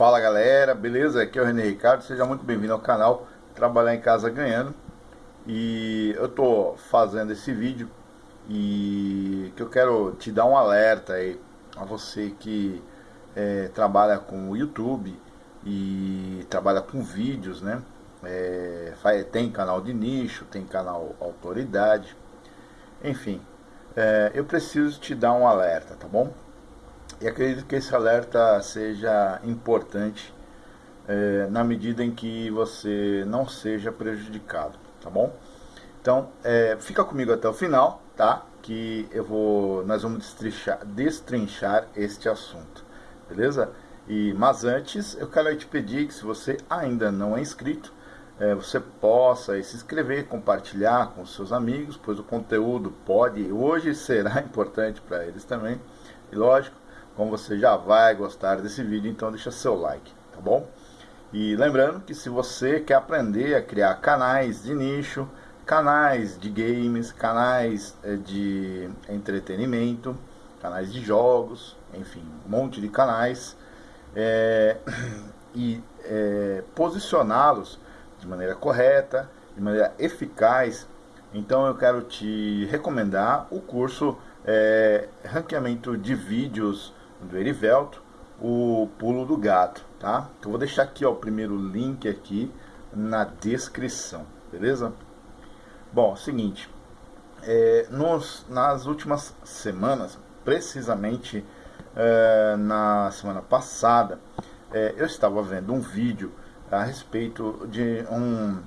Fala galera, beleza? Aqui é o René Ricardo, seja muito bem-vindo ao canal Trabalhar em Casa Ganhando E eu tô fazendo esse vídeo e que eu quero te dar um alerta aí a você que é, trabalha com o YouTube e trabalha com vídeos, né? É, tem canal de nicho, tem canal autoridade, enfim, é, eu preciso te dar um alerta, tá bom? E acredito que esse alerta seja importante é, na medida em que você não seja prejudicado, tá bom? Então, é, fica comigo até o final, tá? Que eu vou, nós vamos destrinchar, destrinchar este assunto, beleza? E, mas antes, eu quero te pedir que se você ainda não é inscrito, é, você possa se inscrever, compartilhar com seus amigos, pois o conteúdo pode, hoje será importante para eles também. E lógico, como você já vai gostar desse vídeo, então deixa seu like, tá bom? E lembrando que se você quer aprender a criar canais de nicho, canais de games, canais eh, de entretenimento, canais de jogos, enfim, um monte de canais, é, e é, posicioná-los de maneira correta, de maneira eficaz, então eu quero te recomendar o curso é, Ranqueamento de Vídeos do Erivelto, o pulo do gato, tá? Então, eu vou deixar aqui ó, o primeiro link aqui na descrição, beleza? Bom, seguinte, é, nos, nas últimas semanas, precisamente é, na semana passada, é, eu estava vendo um vídeo a respeito de um,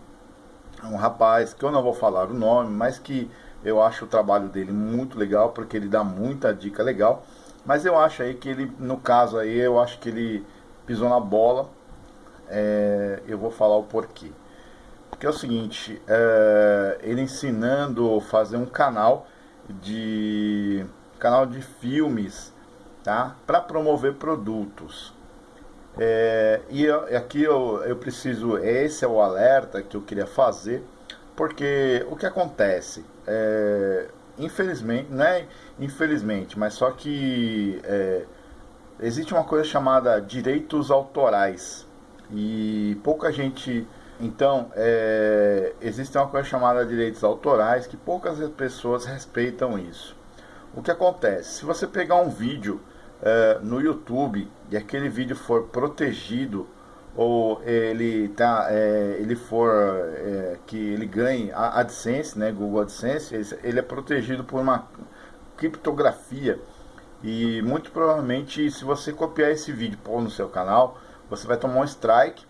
um rapaz, que eu não vou falar o nome, mas que eu acho o trabalho dele muito legal, porque ele dá muita dica legal, mas eu acho aí que ele, no caso aí, eu acho que ele pisou na bola. É, eu vou falar o porquê. Porque é o seguinte, é, ele ensinando fazer um canal de canal de filmes, tá? Para promover produtos. É, e eu, aqui eu, eu preciso, esse é o alerta que eu queria fazer, porque o que acontece? É, infelizmente, não é infelizmente, mas só que é, existe uma coisa chamada direitos autorais. E pouca gente então é, existe uma coisa chamada direitos autorais que poucas pessoas respeitam isso. O que acontece? Se você pegar um vídeo é, no YouTube e aquele vídeo for protegido ou ele tá é, ele for é, que ele ganhe a AdSense, né, Google AdSense, ele é protegido por uma criptografia e muito provavelmente se você copiar esse vídeo pôr no seu canal, você vai tomar um strike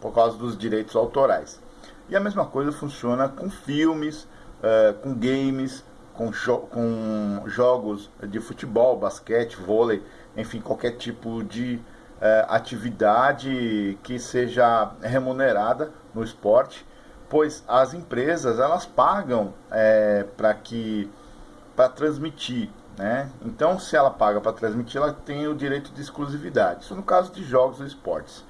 por causa dos direitos autorais. E a mesma coisa funciona com filmes, é, com games, com, jo com jogos de futebol, basquete, vôlei, enfim, qualquer tipo de é, atividade que seja remunerada no esporte, pois as empresas elas pagam é, para que para transmitir, né? Então, se ela paga para transmitir, ela tem o direito de exclusividade. Isso no caso de jogos ou esportes.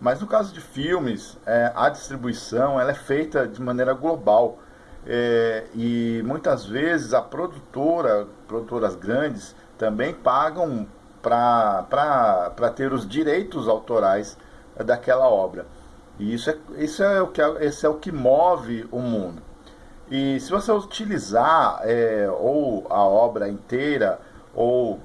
Mas no caso de filmes, é, a distribuição ela é feita de maneira global. É, e muitas vezes a produtora, produtoras grandes, também pagam para ter os direitos autorais daquela obra. E isso é, isso é, o, que, esse é o que move o mundo. E se você utilizar é, ou a obra inteira ou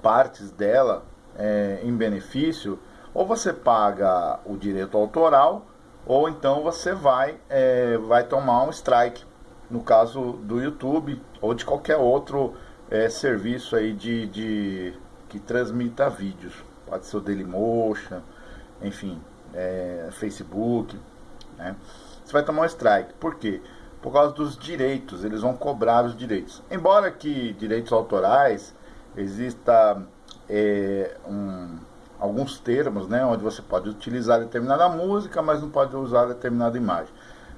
partes dela é, em benefício, ou você paga o direito autoral, ou então você vai, é, vai tomar um strike, no caso do YouTube ou de qualquer outro é, serviço aí de, de que transmita vídeos. Pode ser o Dailymotion, enfim, é, Facebook. Né? Você vai tomar um strike. Por quê? Por causa dos direitos, eles vão cobrar os direitos. Embora que direitos autorais exista é, um, alguns termos, né, onde você pode utilizar determinada música, mas não pode usar determinada imagem.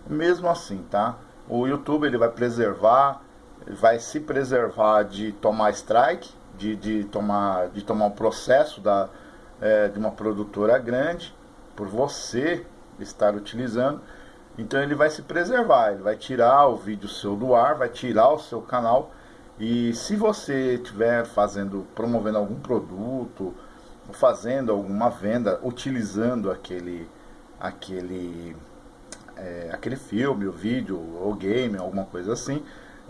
Mesmo assim, tá? O YouTube ele vai preservar, vai se preservar de tomar strike, de, de, tomar, de tomar um processo da, é, de uma produtora grande por você estar utilizando. Então ele vai se preservar, ele vai tirar o vídeo seu do ar, vai tirar o seu canal. E se você estiver fazendo, promovendo algum produto, fazendo alguma venda, utilizando aquele, aquele, é, aquele filme, o vídeo, ou game, alguma coisa assim,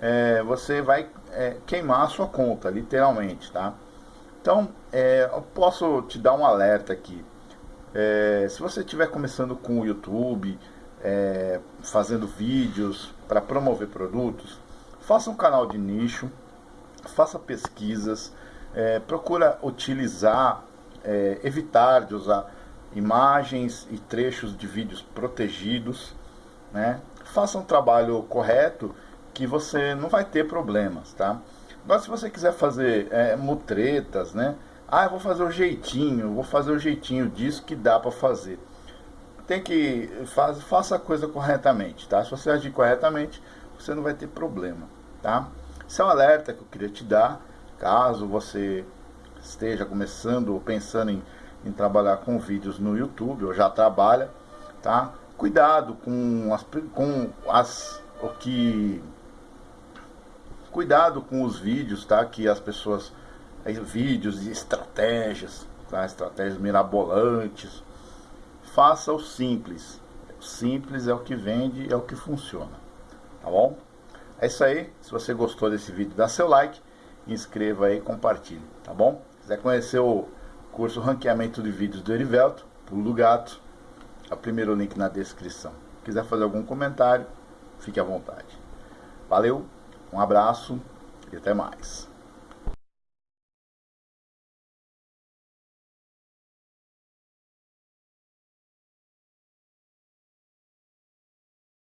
é, você vai é, queimar a sua conta, literalmente, tá? Então, é, eu posso te dar um alerta aqui. É, se você estiver começando com o YouTube, é, fazendo vídeos para promover produtos, faça um canal de nicho, faça pesquisas, é, procura utilizar, evitar de usar imagens e trechos de vídeos protegidos, né? Faça um trabalho correto que você não vai ter problemas, tá? Agora, se você quiser fazer é, mutretas, né? Ah, eu vou fazer o jeitinho, vou fazer o jeitinho disso que dá para fazer. Tem que faz, faça a coisa corretamente, tá? Se você agir corretamente, você não vai ter problema, tá? Esse é um alerta que eu queria te dar, caso você esteja começando ou pensando em, em trabalhar com vídeos no YouTube ou já trabalha, tá? Cuidado com as, com as o que Cuidado com os vídeos, tá? Que as pessoas. Vídeos e estratégias, tá? Estratégias mirabolantes. Faça o simples. Simples é o que vende, é o que funciona. Tá bom? É isso aí. Se você gostou desse vídeo, dá seu like, inscreva aí e compartilhe, tá bom? Se quiser conhecer o curso Ranqueamento de Vídeos do Erivelto, Pulo Gato, é o primeiro link na descrição. Se quiser fazer algum comentário, fique à vontade. Valeu! Um abraço e até mais.